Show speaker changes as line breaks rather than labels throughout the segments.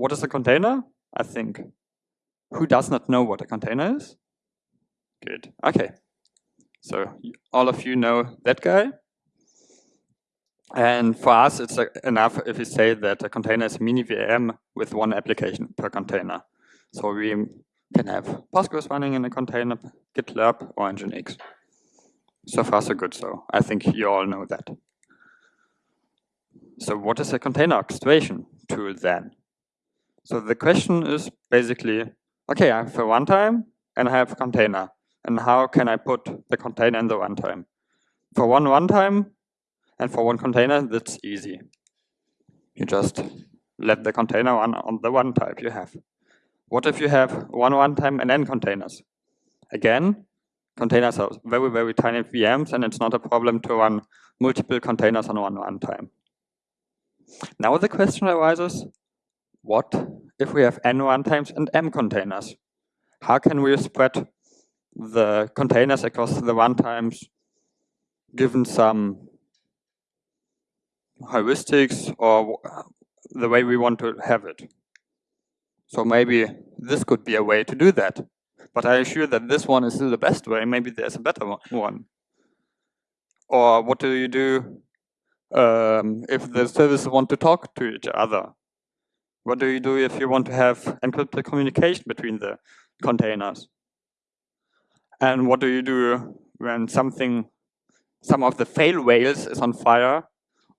what is a container? I think. Who does not know what a container is? Good. Okay. So all of you know that guy. And for us, it's uh, enough if we say that a container is a mini VM with one application per container. So we can have Postgres running in a container, GitLab, or Nginx. So far, so good. So I think you all know that. So what is a container orchestration tool then? So the question is basically, okay, I have a runtime and I have a container. And how can I put the container in the runtime? For one runtime, and for one container, that's easy. You just let the container run on the one type you have. What if you have one runtime and n containers? Again, containers are very, very tiny VMs, and it's not a problem to run multiple containers on one runtime. Now the question arises, what if we have n runtimes and m containers? How can we spread the containers across the runtimes given some heuristics or the way we want to have it. So maybe this could be a way to do that. But I assure that this one is still the best way. Maybe there's a better one. Or what do you do um, if the services want to talk to each other? What do you do if you want to have encrypted communication between the containers? And what do you do when something, some of the fail whales is on fire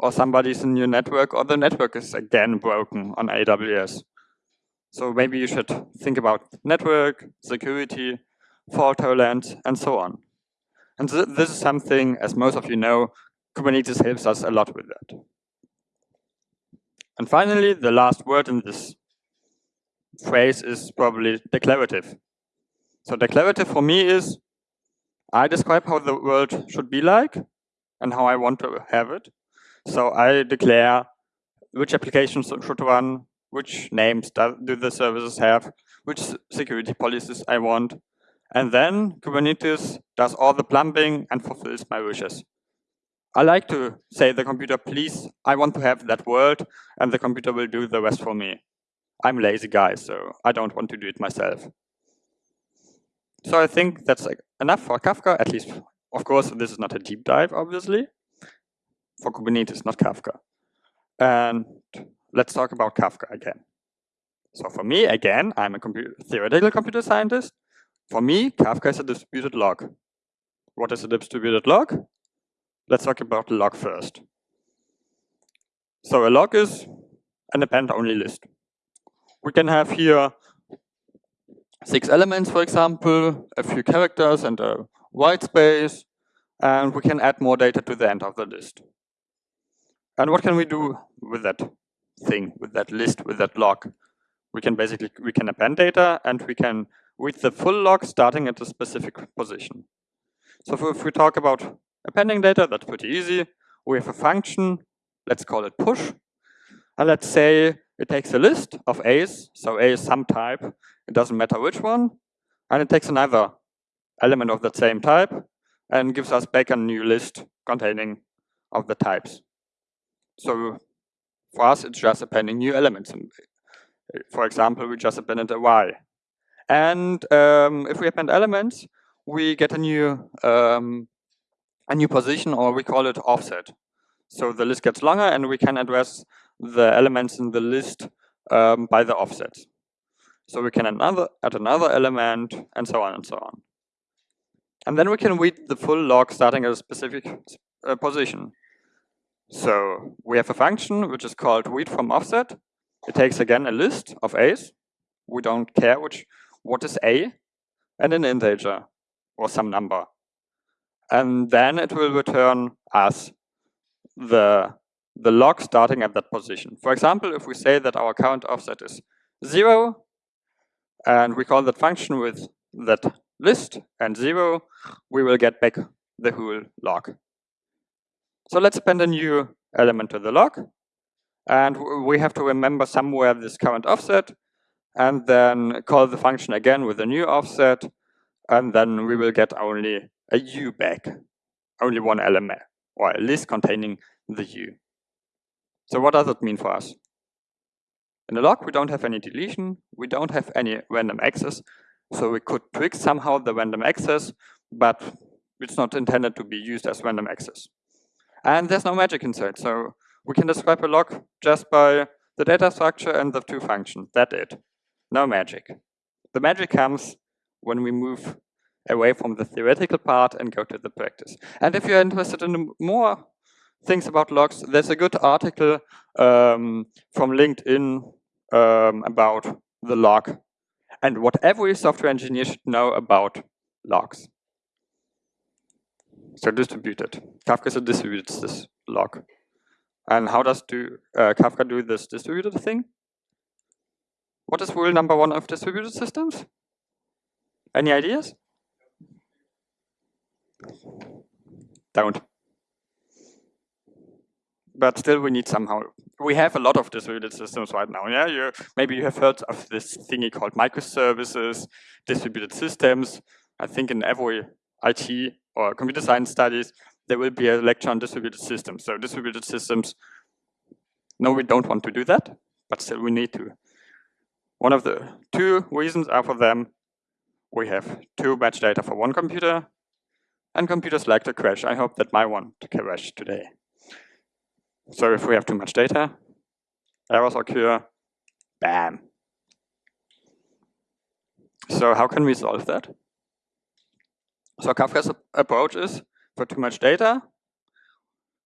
or somebody's in your network, or the network is again broken on AWS. So maybe you should think about network, security, fault tolerance, and so on. And th this is something, as most of you know, Kubernetes helps us a lot with that. And finally, the last word in this phrase is probably declarative. So declarative for me is, I describe how the world should be like and how I want to have it. So I declare which applications should run, which names do the services have, which security policies I want. And then Kubernetes does all the plumbing and fulfills my wishes. I like to say the computer, please, I want to have that world, and the computer will do the rest for me. I'm a lazy guy, so I don't want to do it myself. So I think that's enough for Kafka, at least, of course, this is not a deep dive, obviously for Kubernetes, not Kafka. And let's talk about Kafka again. So for me, again, I'm a computer, theoretical computer scientist. For me, Kafka is a distributed log. What is a distributed log? Let's talk about log first. So a log is an append-only list. We can have here six elements, for example, a few characters and a white space, and we can add more data to the end of the list. And what can we do with that thing, with that list, with that log? We can basically, we can append data and we can read the full log starting at a specific position. So if we talk about appending data, that's pretty easy. We have a function, let's call it push. And let's say it takes a list of A's, so A is some type, it doesn't matter which one, and it takes another element of that same type and gives us back a new list containing of the types. So for us, it's just appending new elements. For example, we just appended a y. And um, if we append elements, we get a new um, a new position, or we call it offset. So the list gets longer, and we can address the elements in the list um, by the offset. So we can another, add another element, and so on and so on. And then we can read the full log starting at a specific uh, position. So we have a function which is called read from offset. It takes again a list of a's. We don't care which what is a and an integer or some number. And then it will return us the, the log starting at that position. For example, if we say that our current offset is zero, and we call that function with that list and zero, we will get back the whole log. So let's append a new element to the log. And we have to remember somewhere this current offset, and then call the function again with a new offset, and then we will get only a u back, only one element, or a list containing the u. So what does it mean for us? In a log, we don't have any deletion, we don't have any random access, so we could trick somehow the random access, but it's not intended to be used as random access. And there's no magic inside, so we can describe a log just by the data structure and the two functions. That's it. No magic. The magic comes when we move away from the theoretical part and go to the practice. And if you're interested in more things about logs, there's a good article um, from LinkedIn um, about the log and what every software engineer should know about logs. So distributed. Kafka is a distributed this log. And how does do uh, Kafka do this distributed thing? What is rule number one of distributed systems? Any ideas? Don't. But still, we need somehow. We have a lot of distributed systems right now. Yeah, you maybe you have heard of this thingy called microservices, distributed systems. I think in every IT or computer science studies, there will be a lecture on distributed systems. So distributed systems, no, we don't want to do that, but still we need to. One of the two reasons are for them, we have too much data for one computer, and computers like to crash. I hope that my one to crash today. So if we have too much data, errors occur, bam. So how can we solve that? So Kafka's approach is for too much data,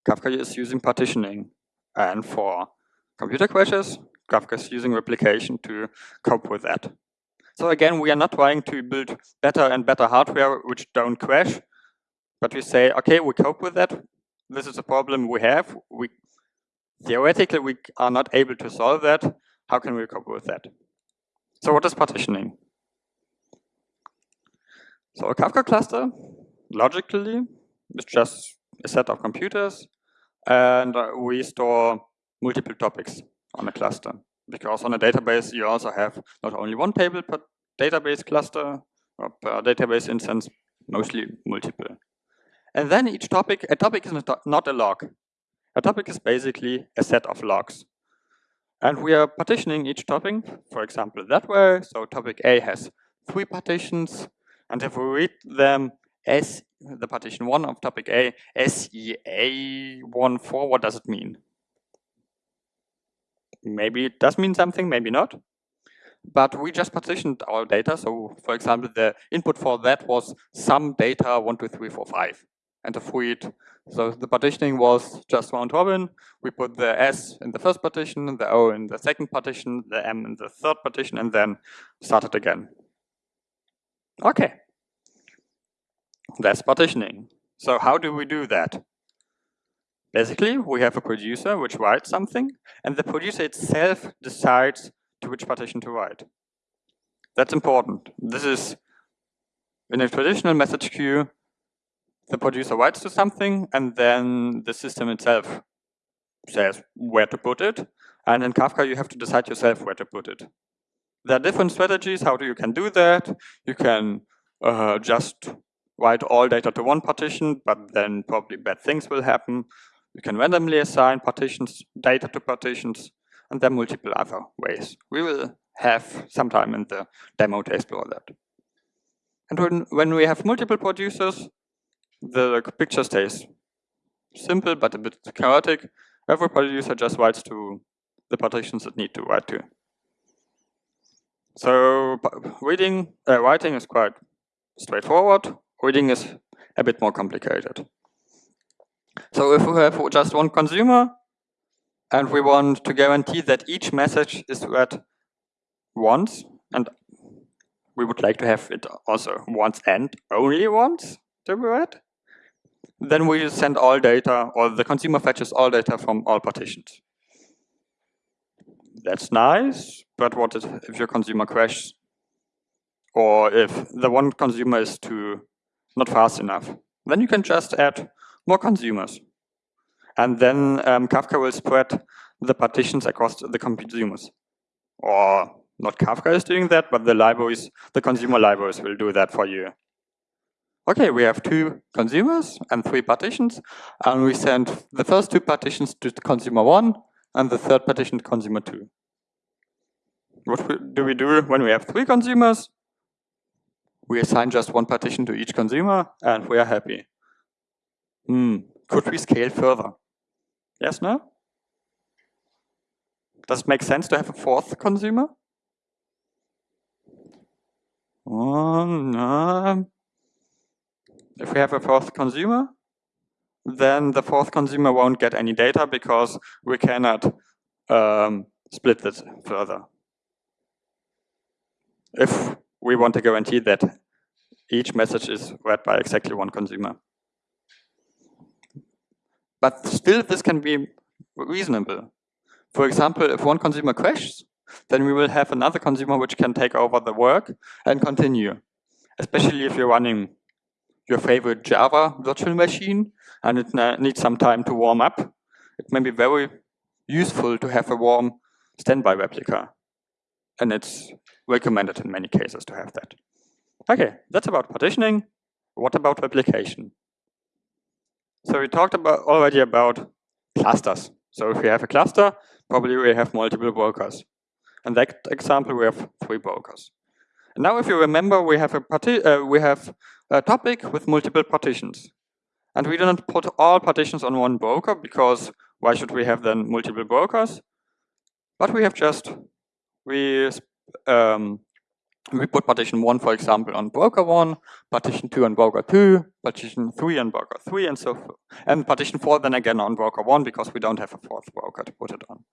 Kafka is using partitioning. And for computer crashes, Kafka is using replication to cope with that. So again, we are not trying to build better and better hardware which don't crash, but we say, okay, we cope with that. This is a problem we have. We Theoretically, we are not able to solve that. How can we cope with that? So what is partitioning? So a Kafka cluster, logically, is just a set of computers, and uh, we store multiple topics on a cluster. Because on a database, you also have not only one table per database cluster, or per database instance, mostly multiple. And then each topic, a topic is not a log. A topic is basically a set of logs. And we are partitioning each topic, for example, that way. So topic A has three partitions, and if we read them as the partition 1 of topic A, SEA14, what does it mean? Maybe it does mean something, maybe not. But we just partitioned our data. So for example, the input for that was some data 1, 2, 3, 4, 5. And the read. So the partitioning was just round robin. We put the S in the first partition, the O in the second partition, the M in the third partition, and then started again. Okay. That's partitioning. So how do we do that? Basically, we have a producer which writes something, and the producer itself decides to which partition to write. That's important. This is, in a traditional message queue, the producer writes to something, and then the system itself says where to put it. And in Kafka, you have to decide yourself where to put it. There are different strategies how do you can do that. You can uh, just write all data to one partition, but then probably bad things will happen. You can randomly assign partitions, data to partitions, and there are multiple other ways. We will have some time in the demo to explore that. And when, when we have multiple producers, the picture stays simple but a bit chaotic. Every producer just writes to the partitions that need to write to. So reading, uh, writing is quite straightforward. Reading is a bit more complicated. So if we have just one consumer and we want to guarantee that each message is read once, and we would like to have it also once and only once to be read, then we send all data, or the consumer fetches all data from all partitions. That's nice, but what if your consumer crashes? Or if the one consumer is too not fast enough? Then you can just add more consumers. And then um, Kafka will spread the partitions across the consumers. Or not Kafka is doing that, but the libraries, the consumer libraries will do that for you. Okay, we have two consumers and three partitions, and we send the first two partitions to consumer one and the third partition to consumer two. what do we do when we have three consumers? We assign just one partition to each consumer and we are happy. Hmm, could we scale further? Yes, no? Does it make sense to have a fourth consumer? Oh, no. If we have a fourth consumer, then the fourth consumer won't get any data because we cannot um, split this further. If we want to guarantee that each message is read by exactly one consumer. But still, this can be reasonable. For example, if one consumer crashes, then we will have another consumer which can take over the work and continue. Especially if you're running your favorite Java virtual machine and it needs some time to warm up. It may be very useful to have a warm standby replica. And it's recommended in many cases to have that. Okay, that's about partitioning. What about replication? So we talked about already about clusters. So if we have a cluster, probably we have multiple workers. In that example, we have three brokers. And now if you remember, we have a, uh, we have a topic with multiple partitions. And we do not put all partitions on one broker because why should we have then multiple brokers? But we have just, we, um, we put partition 1, for example, on broker 1, partition 2 on broker 2, partition 3 on broker 3, and so forth. And partition 4 then again on broker 1 because we don't have a fourth broker to put it on.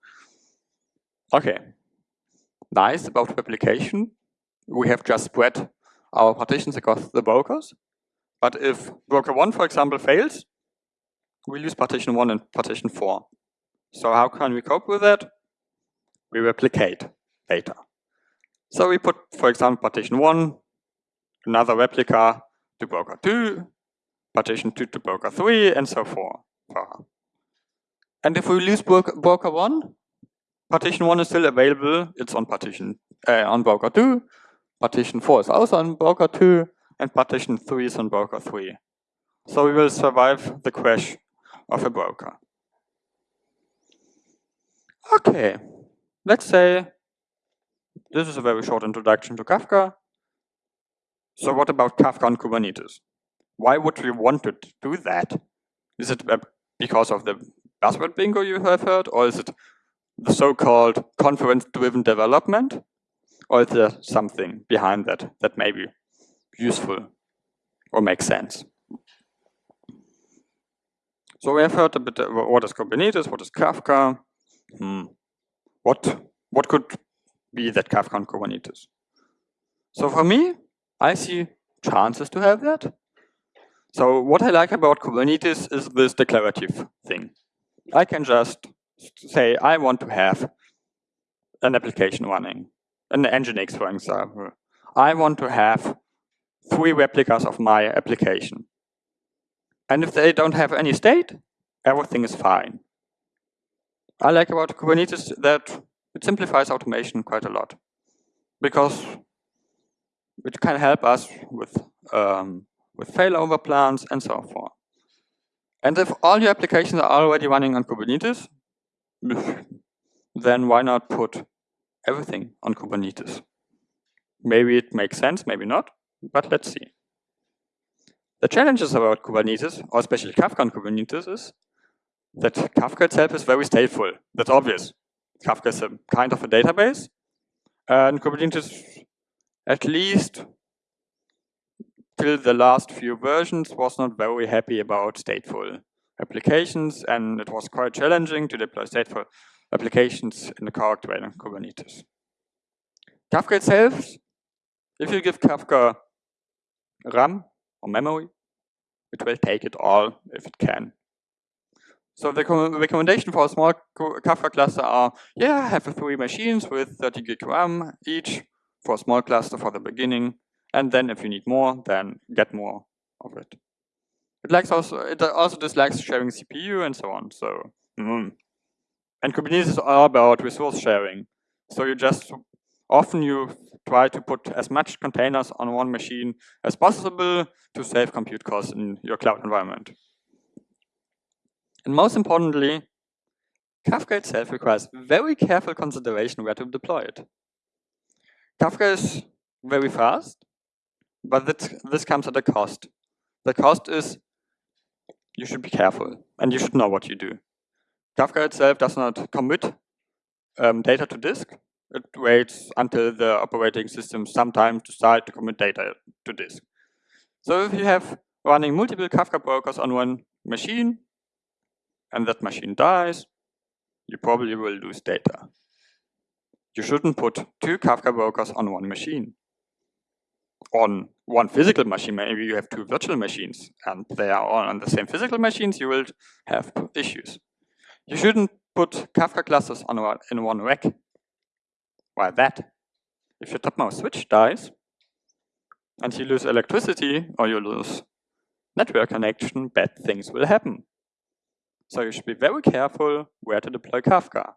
Okay, nice about replication. We have just spread our partitions across the brokers. But if broker 1, for example, fails, we lose partition 1 and partition 4. So how can we cope with that? We replicate data. So we put, for example, partition 1, another replica to broker 2, partition 2 to broker 3, and so forth. And if we lose broker 1, partition 1 is still available. It's on partition uh, on broker 2. Partition 4 is also on broker 2. And partition 3 is on broker 3. So we will survive the crash of a broker. Okay, let's say this is a very short introduction to Kafka. So what about Kafka on Kubernetes? Why would we want to do that? Is it because of the buzzword bingo you have heard, or is it the so-called conference-driven development? Or is there something behind that that may be useful or make sense? So we have heard a bit what is Kubernetes, what is Kafka. Hmm. What, what could be that Kafka and Kubernetes? So for me, I see chances to have that. So what I like about Kubernetes is this declarative thing. I can just say I want to have an application running, an Nginx, for example. I want to have three replicas of my application. And if they don't have any state, everything is fine. I like about Kubernetes that it simplifies automation quite a lot because it can help us with um, with failover plans and so forth. And if all your applications are already running on Kubernetes, then why not put everything on Kubernetes? Maybe it makes sense, maybe not, but let's see. The challenges about Kubernetes, or especially Kafka on Kubernetes, is that Kafka itself is very stateful. That's obvious. Kafka is a kind of a database, and Kubernetes, at least till the last few versions, was not very happy about stateful applications, and it was quite challenging to deploy stateful applications in the Kubernetes. Kafka itself, if you give Kafka RAM or memory, it will take it all if it can. So the recommendation for a small Kafka cluster are, yeah, have three machines with 30 gig RAM each for a small cluster for the beginning. And then if you need more, then get more of it. It likes also it also dislikes sharing CPU and so on. So mm. And Kubernetes is all about resource sharing. So you just often you try to put as much containers on one machine as possible to save compute costs in your cloud environment. And most importantly, Kafka itself requires very careful consideration where to deploy it. Kafka is very fast, but this comes at a cost. The cost is you should be careful and you should know what you do. Kafka itself does not commit um, data to disk. It waits until the operating system sometimes decide to commit data to disk. So if you have running multiple Kafka brokers on one machine, and that machine dies, you probably will lose data. You shouldn't put two Kafka brokers on one machine. On one physical machine, maybe you have two virtual machines, and they are all on the same physical machines, you will have issues. You shouldn't put Kafka clusters on one, in one rack. Why that? If your topmost switch dies, and you lose electricity, or you lose network connection, bad things will happen. So you should be very careful where to deploy Kafka.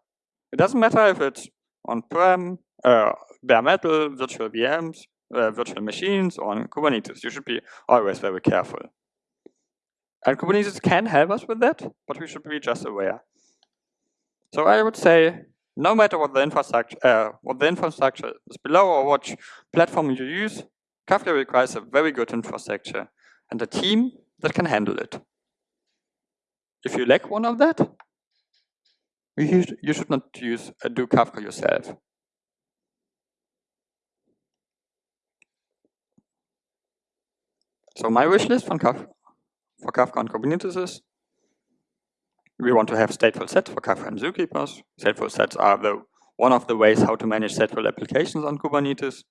It doesn't matter if it's on-prem, uh, bare metal, virtual VMs, uh, virtual machines, or on Kubernetes. You should be always very careful. And Kubernetes can help us with that, but we should be just aware. So I would say, no matter what the infrastructure, uh, what the infrastructure is below or what platform you use, Kafka requires a very good infrastructure and a team that can handle it. If you lack one of that, you, you should not use uh, do Kafka yourself. So my wish list Kafka, for Kafka on Kubernetes is we want to have stateful sets for Kafka and zookeepers. Stateful sets are the one of the ways how to manage stateful applications on Kubernetes.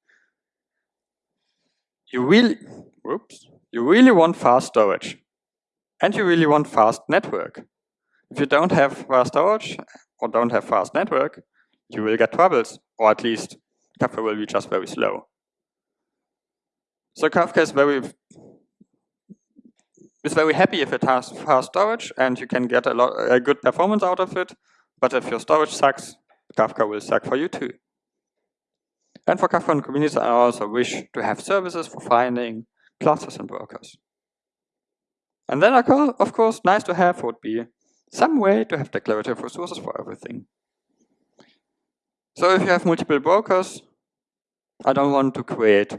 You really, whoops, you really want fast storage. And you really want fast network. If you don't have fast storage or don't have fast network, you will get troubles, or at least Kafka will be just very slow. So Kafka is very is very happy if it has fast storage and you can get a lot a good performance out of it. But if your storage sucks, Kafka will suck for you too. And for Kafka and Kubernetes, I also wish to have services for finding clusters and brokers. And then, of course, nice to have would be some way to have declarative resources for everything. So if you have multiple brokers, I don't want to create,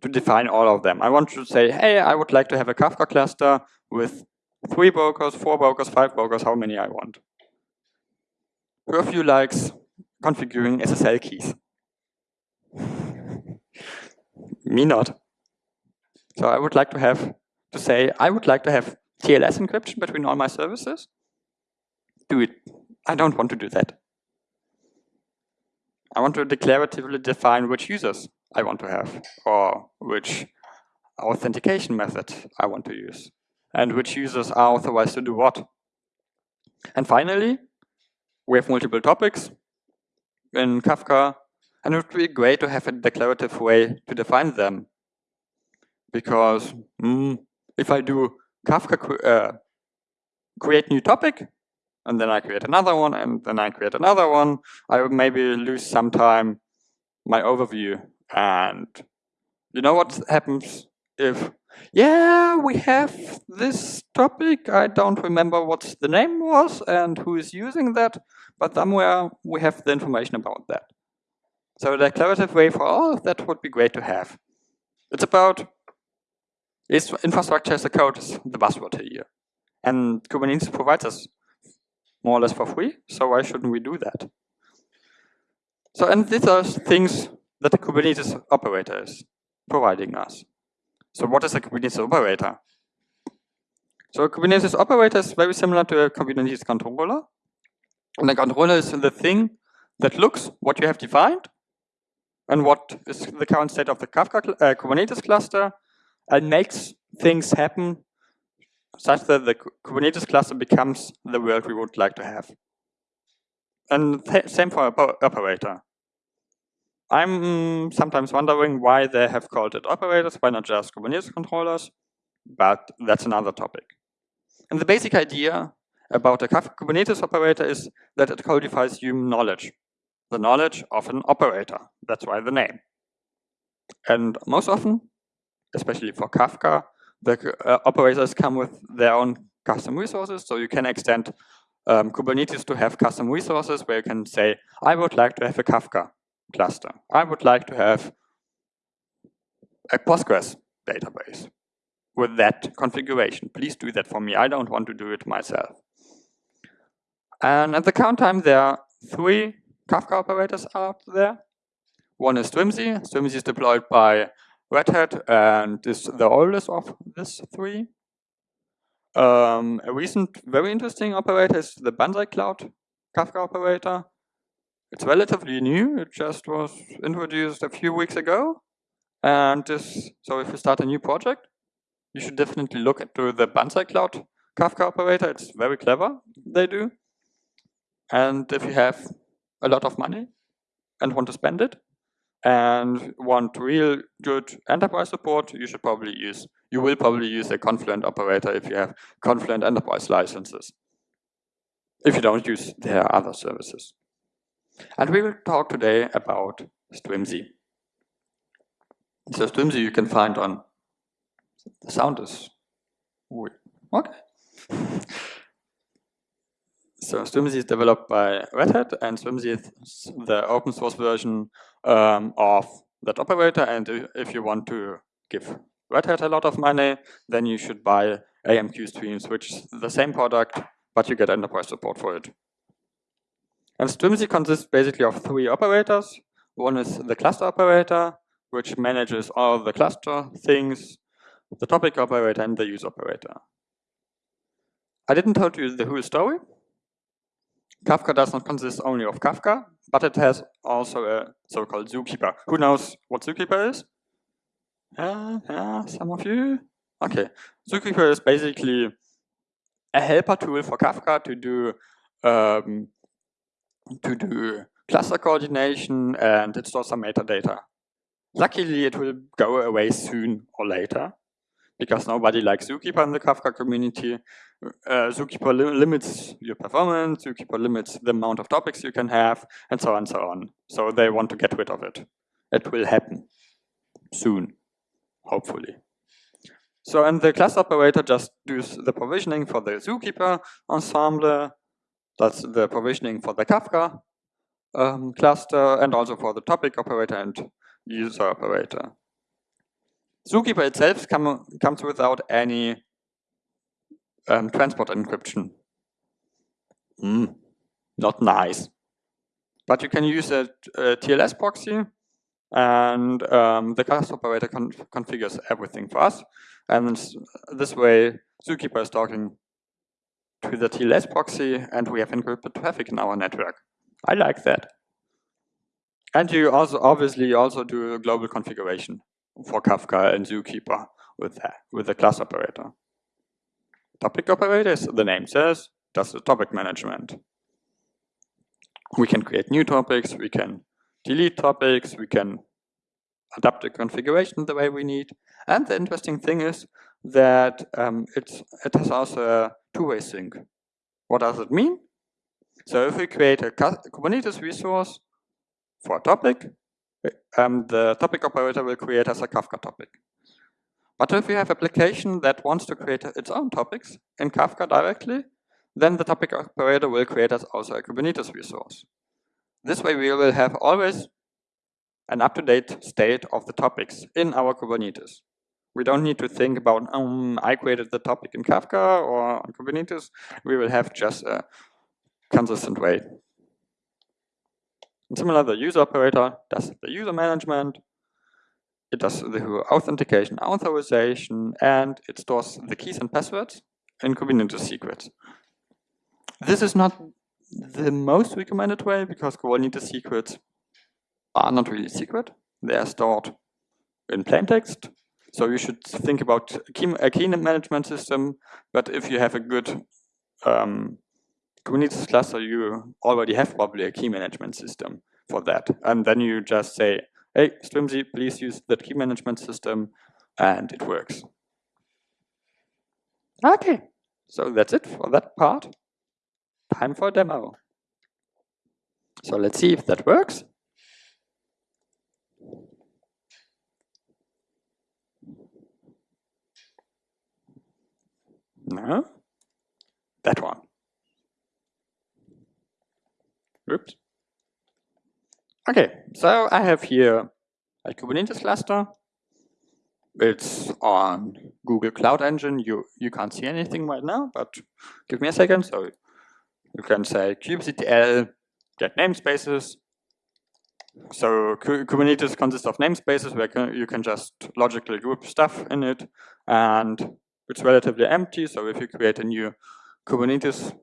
to define all of them. I want to say, hey, I would like to have a Kafka cluster with three brokers, four brokers, five brokers, how many I want. Of likes configuring SSL keys? Me not. So I would like to have to say, I would like to have TLS encryption between all my services. Do it. I don't want to do that. I want to declaratively define which users I want to have, or which authentication method I want to use, and which users are authorized to do what. And finally, we have multiple topics in Kafka, and it would be great to have a declarative way to define them. Because mm, if I do Kafka uh, create new topic, and then I create another one, and then I create another one, I would maybe lose some time my overview. And you know what happens if, yeah, we have this topic, I don't remember what the name was and who is using that, but somewhere we have the information about that. So the declarative way for all of that would be great to have. It's about is infrastructure as a code is the buzzword here. And Kubernetes provides us more or less for free, so why shouldn't we do that? So, and these are things that the Kubernetes operator is providing us. So what is a Kubernetes operator? So a Kubernetes operator is very similar to a Kubernetes controller. And the controller is the thing that looks what you have defined and what is the current state of the Kafka uh, Kubernetes cluster and makes things happen such that the Kubernetes cluster becomes the world we would like to have. And same for operator. I'm sometimes wondering why they have called it operators, why not just Kubernetes controllers, but that's another topic. And the basic idea about a Kubernetes operator is that it codifies human knowledge, the knowledge of an operator. That's why the name. And most often, especially for Kafka, the uh, operators come with their own custom resources. So you can extend um, Kubernetes to have custom resources where you can say, I would like to have a Kafka cluster. I would like to have a Postgres database with that configuration. Please do that for me. I don't want to do it myself. And at the count time, there are three Kafka operators out there. One is Strimzi. Strimzi is deployed by Red Hat and is the oldest of these three. Um, a recent very interesting operator is the Banzai Cloud Kafka operator. It's relatively new. It just was introduced a few weeks ago. And this, so if you start a new project, you should definitely look into the Banzai Cloud Kafka operator. It's very clever, they do. And if you have a lot of money and want to spend it, and want real good enterprise support, you should probably use, you will probably use a Confluent operator if you have Confluent enterprise licenses. If you don't use their other services. And we will talk today about Strimzi. So Strimzi you can find on, the sound is. Okay. So Strimzi is developed by Red Hat, and Strimzi is the open source version um, of that operator. And if you want to give Red Hat a lot of money, then you should buy AMQ Streams, which is the same product, but you get enterprise support for it. And Strimzi consists basically of three operators. One is the cluster operator, which manages all the cluster things, the topic operator, and the use operator. I didn't tell you the whole story. Kafka does not consist only of Kafka, but it has also a so-called zookeeper. Who knows what zookeeper is? Yeah, yeah, some of you? Okay, zookeeper is basically a helper tool for Kafka to do um, to do cluster coordination and it stores some metadata. Luckily, it will go away soon or later because nobody likes Zookeeper in the Kafka community. Uh, Zookeeper li limits your performance, Zookeeper limits the amount of topics you can have, and so on and so on. So they want to get rid of it. It will happen soon, hopefully. So and the class operator just does the provisioning for the Zookeeper ensemble. That's the provisioning for the Kafka um, cluster and also for the topic operator and user operator. Zookeeper itself come, comes without any um, transport encryption. Mm, not nice. But you can use a, a TLS proxy and um, the class operator con configures everything for us. And this way, Zookeeper is talking to the TLS proxy and we have encrypted traffic in our network. I like that. And you also obviously also do a global configuration for Kafka and Zookeeper with that, with the class operator. Topic operator, as the name says, does the topic management. We can create new topics, we can delete topics, we can adapt the configuration the way we need. And the interesting thing is that um, it's, it has also a two-way sync. What does it mean? So if we create a Kubernetes resource for a topic, um, the topic operator will create as a Kafka topic. But if you have application that wants to create its own topics in Kafka directly, then the topic operator will create as also a Kubernetes resource. This way we will have always an up-to-date state of the topics in our Kubernetes. We don't need to think about, um, I created the topic in Kafka or on Kubernetes. We will have just a consistent way and similar, the user operator does the user management, it does the authentication, authorization, and it stores the keys and passwords in Kubernetes secrets. This is not the most recommended way because Kubernetes secrets are not really secret. They are stored in plain text. So you should think about a key, management system. But if you have a good um, Kubernetes cluster, you already have probably a key management system for that. And then you just say, hey, Strimzi, please use that key management system, and it works. Okay, so that's it for that part. Time for a demo. So let's see if that works. No, that one. Oops. Okay, so I have here a Kubernetes cluster. It's on Google Cloud Engine. You you can't see anything right now, but give me a second. So you can say kubectl get namespaces. So Kubernetes consists of namespaces where you can just logically group stuff in it, and it's relatively empty. So if you create a new Kubernetes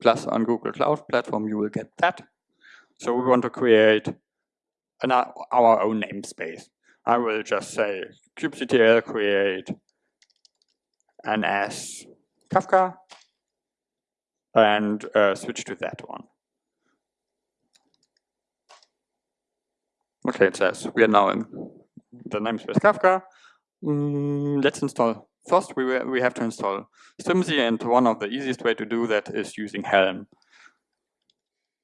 plus on Google Cloud Platform, you will get that. So we want to create an, our own namespace. I will just say kubectl create ns Kafka and uh, switch to that one. Okay, it says we are now in the namespace Kafka. Mm, let's install. First, we, we have to install Strimzi, and one of the easiest way to do that is using Helm.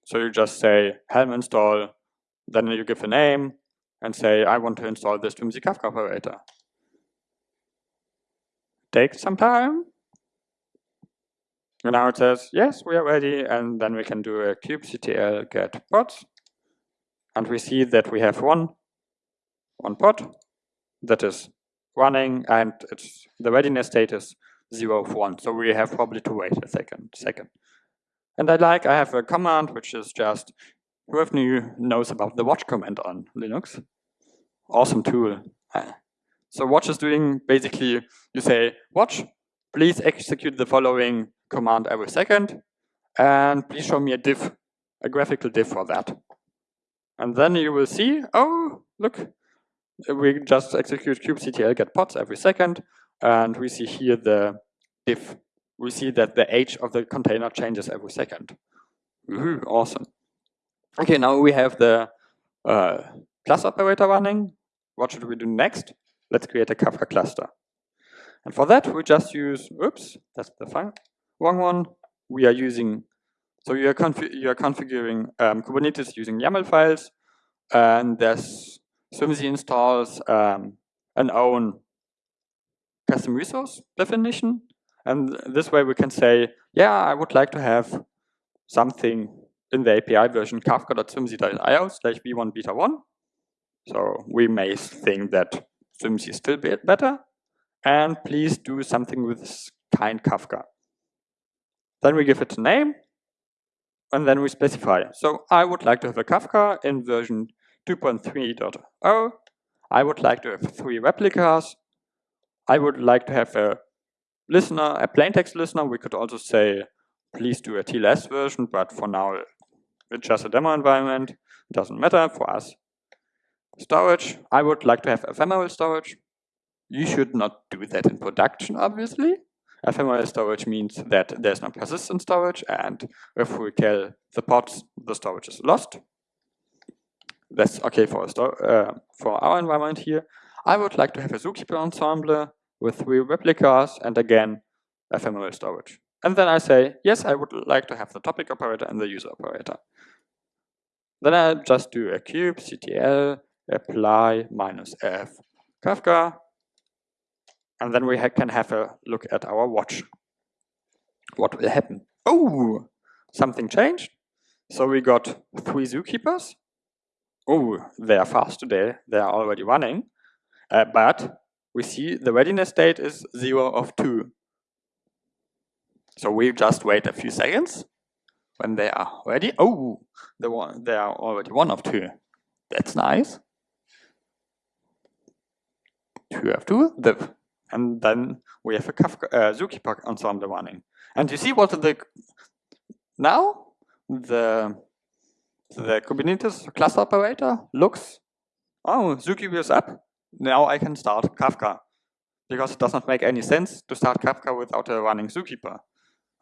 So you just say Helm install, then you give a name, and say, I want to install this Strimzi Kafka operator. Take some time. And now it says, yes, we are ready, and then we can do a kubectl get pods. And we see that we have one, one pod that is running and it's the readiness state is zero of one. So we have probably to wait a second second. And I like, I have a command which is just, who of whoever knows about the watch command on Linux. Awesome tool. Ah. So watch is doing basically, you say, watch, please execute the following command every second, and please show me a diff, a graphical diff for that. And then you will see, oh, look, we just execute kubectl get pods every second, and we see here the diff. We see that the age of the container changes every second. Awesome. Okay, now we have the uh, class operator running. What should we do next? Let's create a Kafka cluster. And for that, we just use, oops, that's the file, wrong one. We are using so you are, you are configuring um, Kubernetes using YAML files, and there's Strimzi installs um, an own custom resource definition. And this way we can say, yeah, I would like to have something in the API version kafka.strimzi.io slash v1 beta 1. So we may think that Strimzi is still better. And please do something with kind Kafka. Then we give it a name and then we specify. So I would like to have a Kafka in version 2.3.0. I would like to have three replicas. I would like to have a listener, a plain text listener. We could also say, please do a TLS version, but for now, it's just a demo environment. It doesn't matter for us. Storage, I would like to have ephemeral storage. You should not do that in production, obviously. Ephemeral storage means that there's no persistent storage, and if we kill the pods, the storage is lost. That's okay for, uh, for our environment here. I would like to have a zookeeper ensemble with three replicas and again, ephemeral storage. And then I say, yes, I would like to have the topic operator and the user operator. Then I just do a kubectl apply minus f Kafka and then we ha can have a look at our watch. What will happen? Oh, something changed. So we got three zookeepers. Oh, they are fast today. They are already running. Uh, but we see the readiness state is 0 of 2. So we just wait a few seconds. When they are ready, oh, the one, they are already 1 of 2. That's nice. 2 of 2. The and then we have a Kafka, uh, Zookeeper ensemble running. And you see what the now the the Kubernetes cluster operator looks. Oh, Zookeeper is up. Now I can start Kafka because it does not make any sense to start Kafka without a running Zookeeper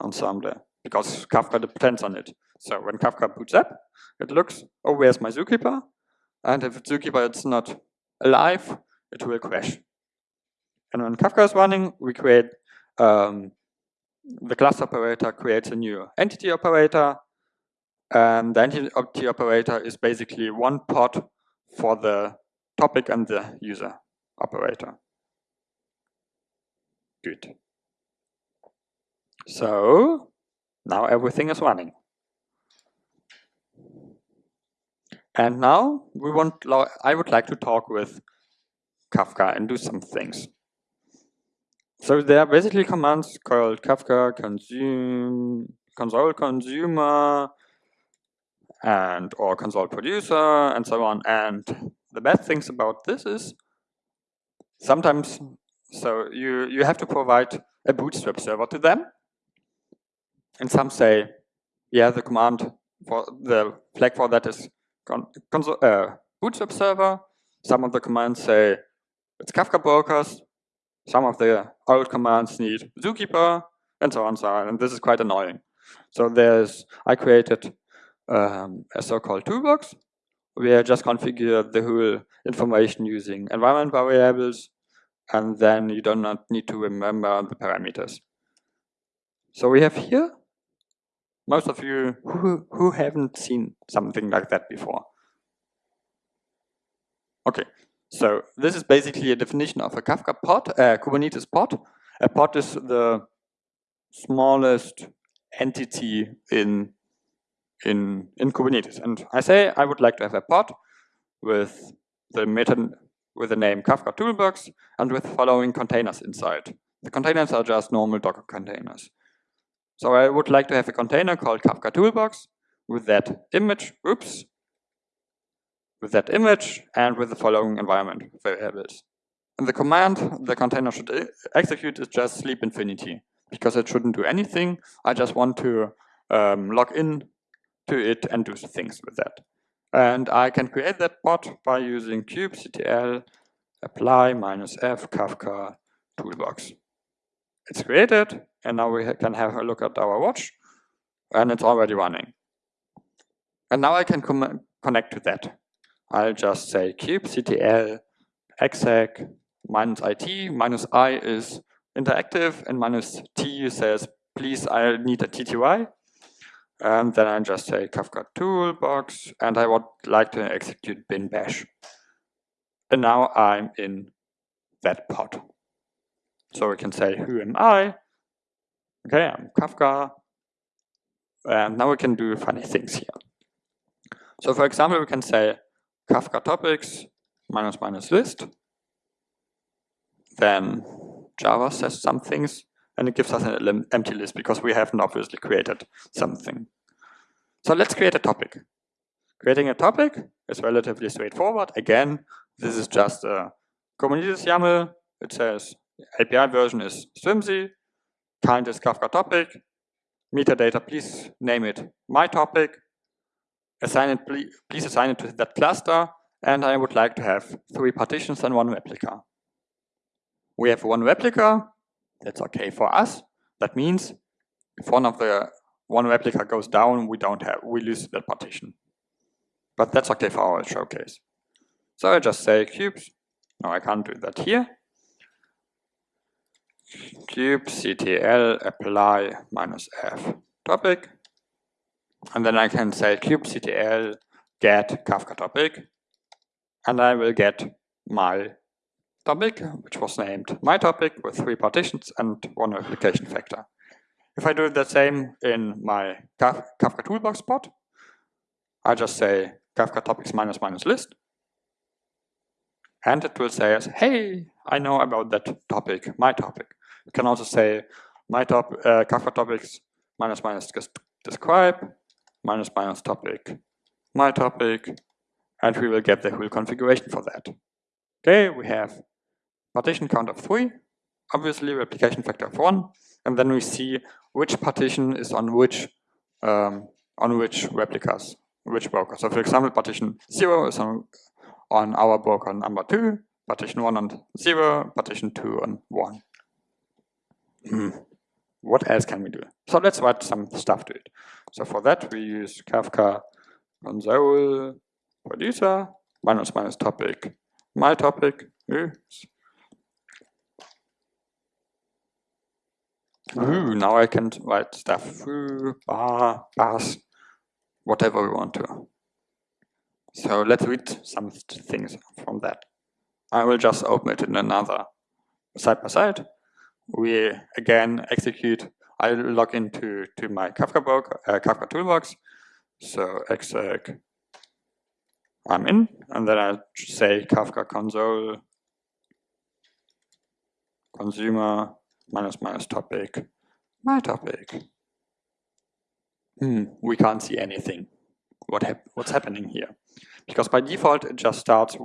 ensemble because Kafka depends on it. So when Kafka boots up, it looks, oh, where's my Zookeeper? And if Zookeeper is not alive, it will crash. And when Kafka is running, we create um, the class operator creates a new entity operator. And the entity operator is basically one pod for the topic and the user operator. Good. So now everything is running. And now we want, I would like to talk with Kafka and do some things. So there are basically commands called Kafka consume, console consumer, and or console producer, and so on. And the bad things about this is sometimes, so you, you have to provide a bootstrap server to them. And some say, yeah, the command for the flag for that is con console, uh, bootstrap server. Some of the commands say it's Kafka brokers. Some of the old commands need Zookeeper and so on, so on. And this is quite annoying. So there's, I created um, a so-called toolbox where I just configure the whole information using environment variables, and then you do not need to remember the parameters. So we have here most of you who, who haven't seen something like that before. Okay, so this is basically a definition of a Kafka pod, a Kubernetes pod. A pod is the smallest entity in in in Kubernetes. And I say I would like to have a pod with the meta with the name Kafka Toolbox and with following containers inside. The containers are just normal Docker containers. So I would like to have a container called Kafka Toolbox with that image, oops, with that image and with the following environment variables. And the command the container should execute is just sleep infinity because it shouldn't do anything. I just want to um, log in to it and do things with that. And I can create that pod by using kubectl apply minus f kafka toolbox. It's created, and now we can have a look at our watch, and it's already running. And now I can connect to that. I'll just say kubectl exec minus it, minus i is interactive, and minus t says, please, I need a TTY. And then I just say Kafka toolbox, and I would like to execute bin bash. And now I'm in that pod. So we can say, who am I? Okay, I'm Kafka. And now we can do funny things here. So for example, we can say Kafka topics minus minus list. Then Java says some things and it gives us an empty list because we haven't obviously created something. So let's create a topic. Creating a topic is relatively straightforward. Again, this is just a Kubernetes YAML. It says API version is Strimzi, kind is Kafka topic, metadata, please name it my topic, assign it, please assign it to that cluster, and I would like to have three partitions and one replica. We have one replica, that's okay for us. That means if one of the one replica goes down, we don't have, we lose that partition. But that's okay for our showcase. So I just say cubes. No, I can't do that here kubectl apply minus f topic. And then I can say kubectl get Kafka topic. And I will get my topic, which was named my topic with three partitions and one replication factor. If I do the same in my Kafka toolbox pod, I just say Kafka topics minus minus list. And it will say, hey, I know about that topic, my topic. You can also say my top uh, Kafka topics minus minus describe minus minus topic my topic, and we will get the whole configuration for that. Okay, we have partition count of three, obviously replication factor of one, and then we see which partition is on which um, on which replicas, which broker. So for example, partition zero is on on our broker number two, partition one on zero, partition two on one. Hmm. What else can we do? So let's write some stuff to it. So for that we use Kafka console producer minus minus topic my topic. Oops. Ooh, now I can write stuff through bar, bars, whatever we want to. So let's read some things from that. I will just open it in another side by side we again execute, I log into to my Kafka, book, uh, Kafka toolbox. So exec I'm in, and then I say Kafka console consumer minus minus topic, my topic. Hmm, we can't see anything. What hap what's happening here? Because by default it just starts,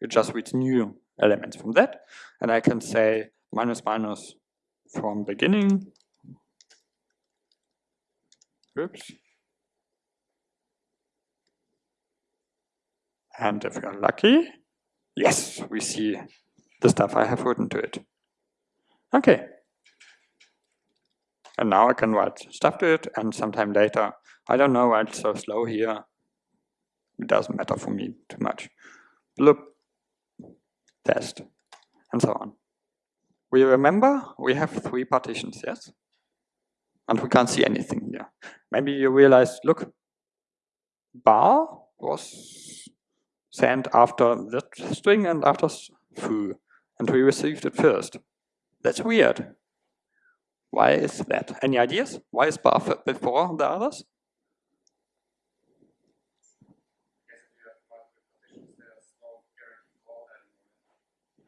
it just reads new elements from that, and I can say minus minus from beginning. Oops. And if we're lucky, yes, we see the stuff I have written to it. Okay. And now I can write stuff to it and sometime later, I don't know why it's so slow here. It doesn't matter for me too much. Look, test, and so on. We remember we have three partitions, yes? And we can't see anything here. Maybe you realize, look, bar was sent after that string and after foo, and we received it first. That's weird. Why is that? Any ideas? Why is bar before the others?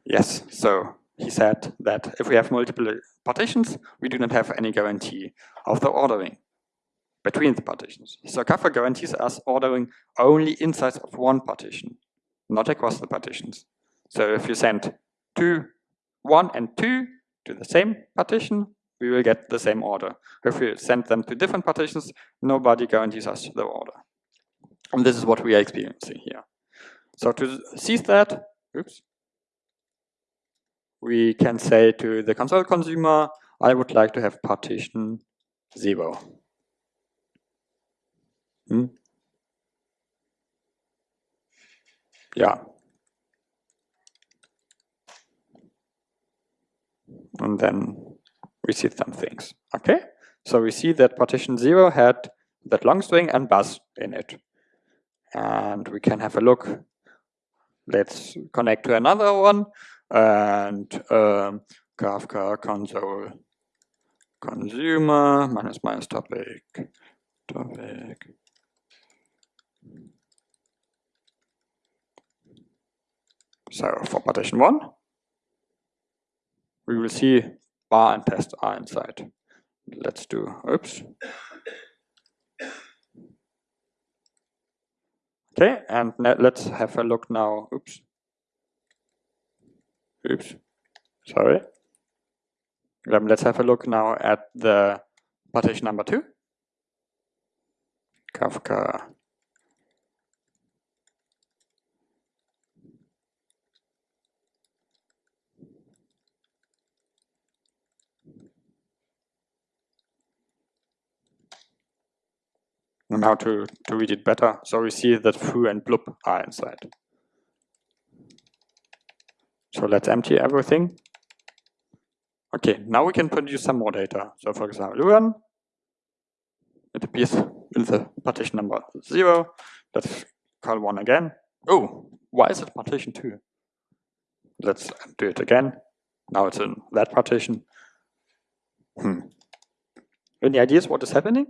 Yes, so he said that if we have multiple partitions, we do not have any guarantee of the ordering between the partitions. So Kafka guarantees us ordering only inside of one partition, not across the partitions. So if you send two, one and two to the same partition, we will get the same order. If we send them to different partitions, nobody guarantees us the order. And this is what we are experiencing here. So to seize that, oops, we can say to the console consumer, I would like to have partition zero. Hmm? Yeah, and then we see some things. Okay, so we see that partition zero had that long string and bus in it. And we can have a look. Let's connect to another one and um, Kafka console consumer minus minus topic topic. So for partition one, we will see bar and test are inside. Let's do, oops. Okay, and let's have a look now, oops. Oops, sorry. Um, let's have a look now at the partition number two. Kafka how to, to read it better. So we see that foo and blub are inside. So let's empty everything. Okay, now we can produce some more data. So for example, run. It appears in the partition number zero. Let's call one again. Oh, why is it partition two? Let's do it again. Now it's in that partition. Hmm. Any ideas what is happening?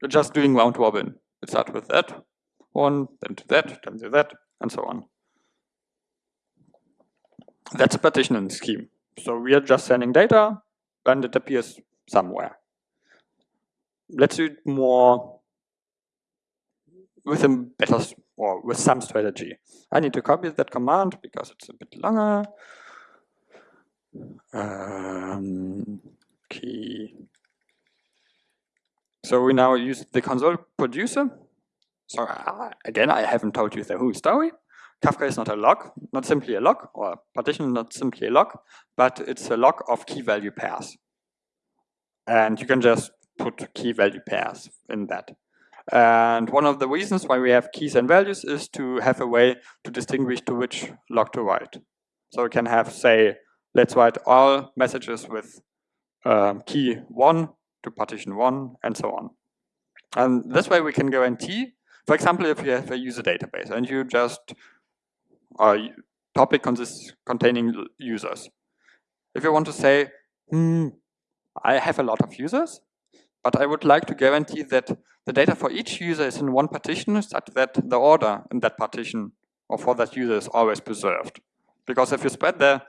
You're just doing round robin. It starts with that one, then to that, then to that, and so on. That's a partitioning scheme. So we are just sending data and it appears somewhere. Let's do it more with a better or with some strategy. I need to copy that command because it's a bit longer. Um, key so we now use the console producer. So uh, again, I haven't told you the whole story. Kafka is not a log, not simply a log, or partition not simply a log, but it's a log of key value pairs. And you can just put key value pairs in that. And one of the reasons why we have keys and values is to have a way to distinguish to which log to write. So we can have, say, let's write all messages with um, key 1 to partition one, and so on. And this way we can guarantee, for example, if you have a user database and you just a topic consists containing users. If you want to say, hmm, I have a lot of users, but I would like to guarantee that the data for each user is in one partition such that the order in that partition or for that user is always preserved. Because if you spread the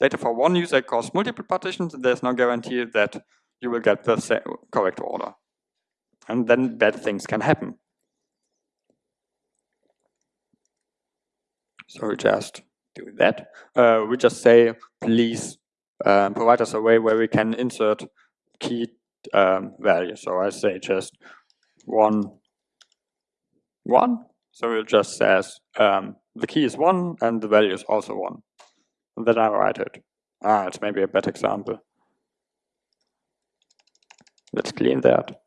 data for one user across multiple partitions, there's no guarantee that you will get the correct order. And then bad things can happen. So we just do that. Uh, we just say, please um, provide us a way where we can insert key um, value. So I say just one, one. So it just says um, the key is one and the value is also one. And then I write it. Ah, it's maybe a bad example. Let's clean that.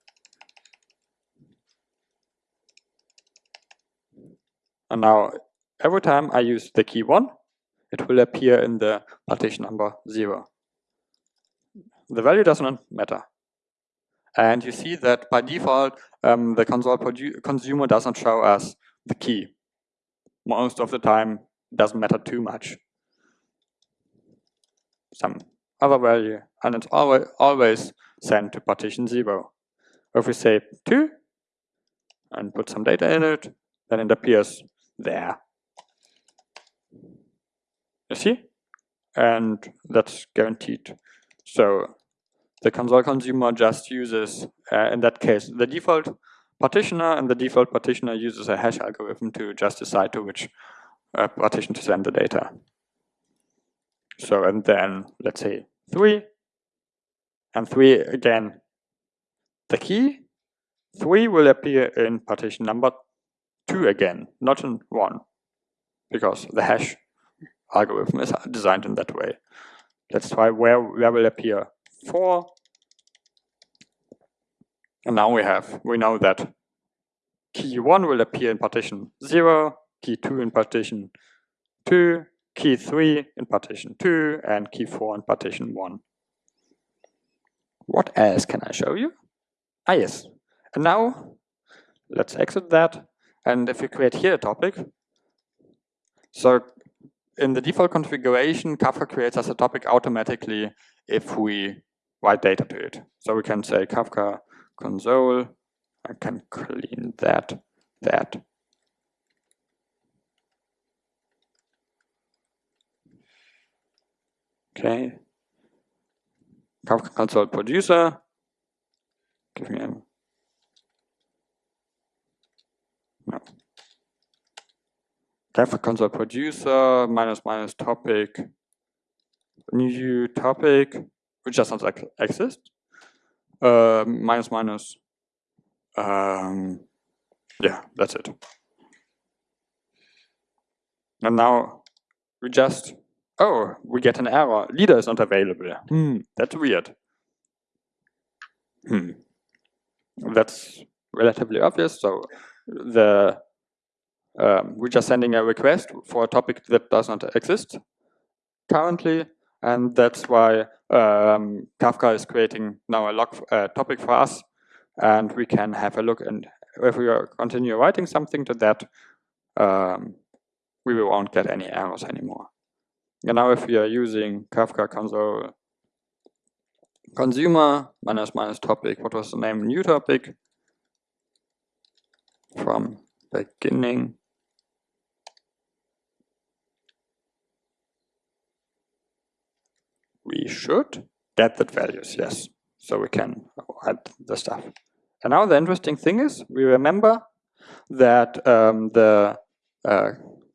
And now every time I use the key one, it will appear in the partition number zero. The value does not matter. And you see that by default, um, the console consumer doesn't show us the key. Most of the time, doesn't matter too much. Some other value, and it's always, always sent to partition zero. If we say two and put some data in it, then it appears there. You see? And that's guaranteed. So the console consumer just uses, uh, in that case, the default partitioner, and the default partitioner uses a hash algorithm to just decide to which uh, partition to send the data. So, and then, let's say, 3, and 3 again, the key, 3 will appear in partition number 2 again, not in 1, because the hash algorithm is designed in that way. Let's try where, where will appear 4. And now we have, we know that key 1 will appear in partition 0, key 2 in partition 2, key 3 in partition 2, and key 4 in partition 1. What else can I show you? Ah, yes. And now, let's exit that. And if we create here a topic, so in the default configuration, Kafka creates us a topic automatically if we write data to it. So we can say Kafka console, I can clean that, that. Okay. Kafka console producer, give me a, no. Kafka console producer, minus minus topic, new topic, which does not exist, uh, minus minus, um, yeah, that's it. And now we just, oh, we get an error. Leader is not available. Hmm, that's weird. Hmm. That's relatively obvious. So the um, we're just sending a request for a topic that does not exist currently, and that's why um, Kafka is creating now a log uh, topic for us, and we can have a look. And if we continue writing something to that, um, we won't get any errors anymore. And now if we are using Kafka console consumer minus minus topic, what was the name? New topic from beginning we should get that values, yes. So we can add the stuff. And now the interesting thing is we remember that um, the uh,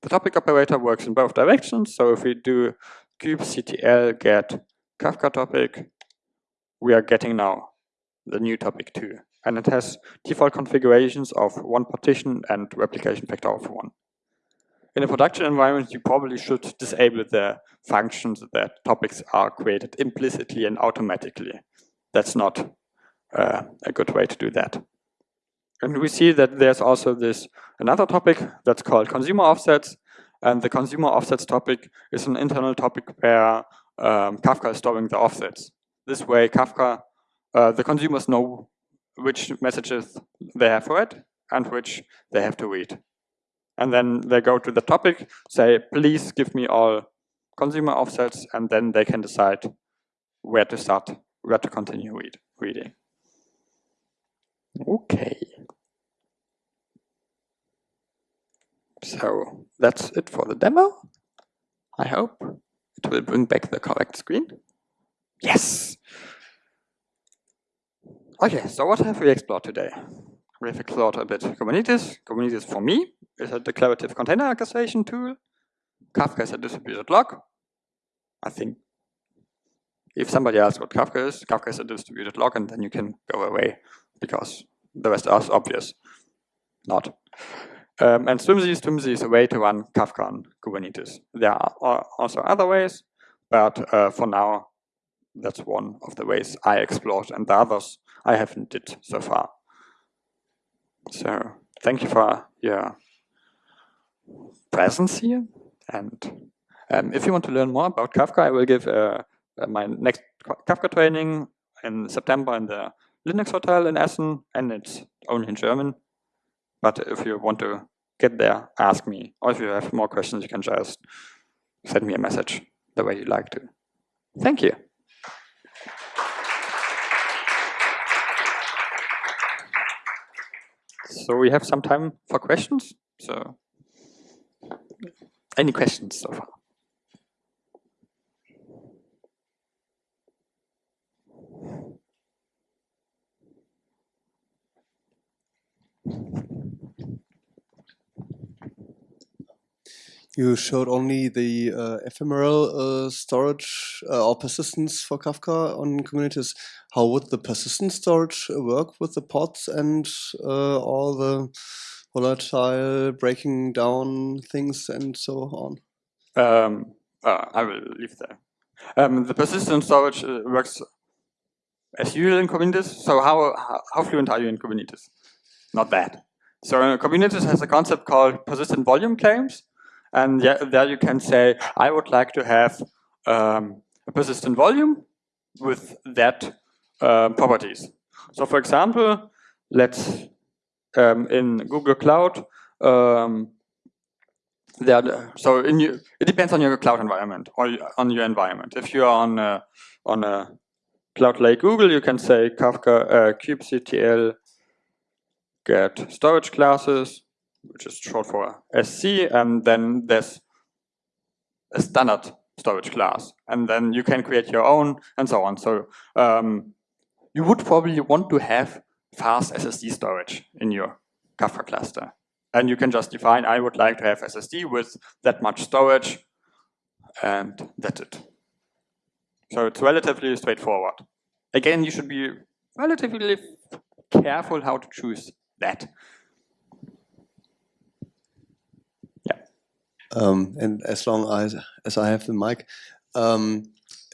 the topic operator works in both directions. So if we do kubectl get Kafka topic, we are getting now the new topic too. And it has default configurations of one partition and replication factor of one in a production environment, you probably should disable the functions that topics are created implicitly and automatically. That's not uh, a good way to do that. And we see that there's also this another topic that's called consumer offsets. And the consumer offsets topic is an internal topic where um, Kafka is storing the offsets. This way, Kafka, uh, the consumers know which messages they have read and which they have to read and then they go to the topic, say, please give me all consumer offsets, and then they can decide where to start, where to continue read, reading. Okay. So that's it for the demo. I hope it will bring back the correct screen. Yes! Okay, so what have we explored today? We have explored a bit Kubernetes. Kubernetes for me is a declarative container orchestration tool. Kafka is a distributed log. I think if somebody asks what Kafka is, Kafka is a distributed log, and then you can go away because the rest is obvious. Not. Um, and Strimzi, is a way to run Kafka on Kubernetes. There are also other ways, but uh, for now, that's one of the ways I explored, and the others I haven't did so far. So thank you for your presence here. And um, if you want to learn more about Kafka, I will give uh, uh, my next Kafka training in September in the Linux Hotel in Essen, and it's only in German. But if you want to get there, ask me. Or if you have more questions, you can just send me a message the way you like to. Thank you. So we have some time for questions. So any questions so far?
You showed only the uh, ephemeral uh, storage uh, or persistence for Kafka on Kubernetes. How would the persistent storage work with the pods and uh, all the volatile breaking down things and so on?
Um, I will leave there. Um, the persistent storage uh, works as usual in Kubernetes. So how, how fluent are you in Kubernetes? Not bad. So Kubernetes has a concept called persistent volume claims. And yeah, there you can say, I would like to have um, a persistent volume with that uh, properties. So for example, let's um, in Google Cloud, um, there, so in you, it depends on your cloud environment or on your environment. If you are on a, on a cloud like Google, you can say Kafka uh, kubectl get storage classes which is short for SC, and then there's a standard storage class, and then you can create your own and so on. So um, you would probably want to have fast SSD storage in your Kafka cluster. And you can just define, I would like to have SSD with that much storage, and that's it. So it's relatively straightforward. Again, you should be relatively careful how to choose that.
Um, and as long as, as I have the mic, um,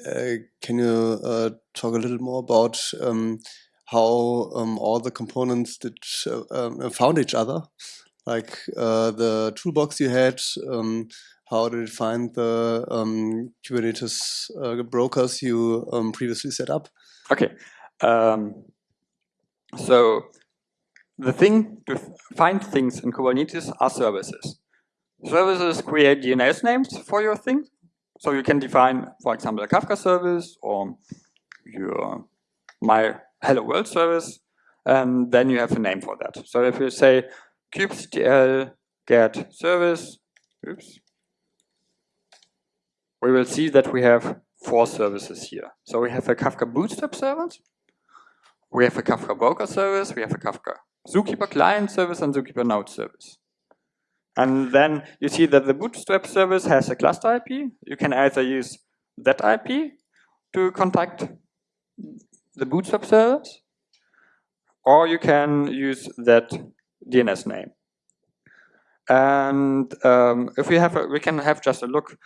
uh, can you uh, talk a little more about um, how um, all the components did uh, um, found each other? Like uh, the toolbox you had, um, how did it find the Kubernetes uh, brokers you previously set up?
Okay. so the thing to find things in Kubernetes are services. Services create DNS names for your thing. So you can define, for example, a Kafka service or your my hello world service, and then you have a name for that. So if you say kubectl get service, oops, we will see that we have four services here. So we have a Kafka Bootstrap service, we have a Kafka Broker service, we have a Kafka Zookeeper client service, and Zookeeper node service. And then you see that the Bootstrap service has a cluster IP. You can either use that IP to contact the Bootstrap service, or you can use that DNS name. And um, if we have, a, we can have just a look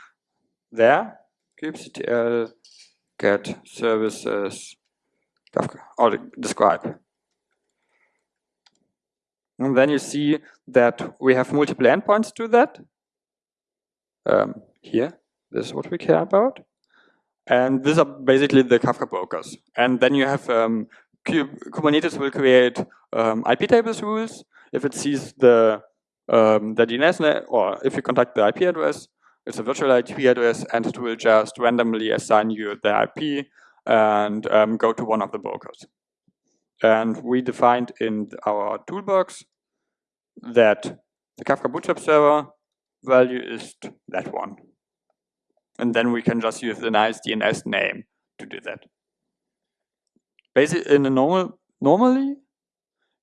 there, kubectl get services or describe. And then you see that we have multiple endpoints to that. Um, here, this is what we care about. And these are basically the Kafka brokers. And then you have um, Kubernetes will create um, IP tables rules. If it sees the um, the DNS or if you contact the IP address, it's a virtual IP address, and it will just randomly assign you the IP and um, go to one of the brokers. And we defined in our toolbox that the Kafka Bootstrap server value is that one. And then we can just use the nice DNS name to do that. Basically, in a normal, normally,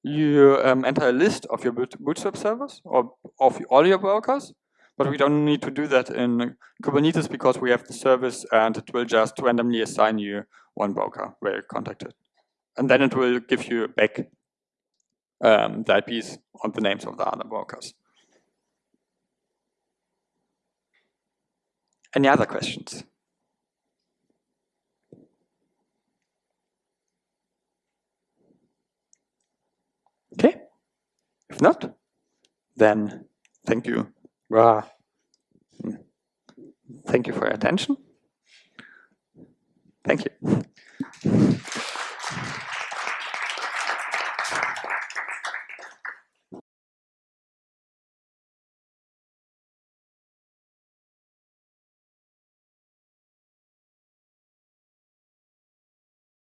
you um, enter a list of your Bootstrap servers or of all your workers, but we don't need to do that in Kubernetes because we have the service and it will just randomly assign you one broker where you contacted. And then it will give you back um, the IPs on the names of the other workers. Any other questions? Okay. If not, then thank you. Thank you for your attention. Thank you.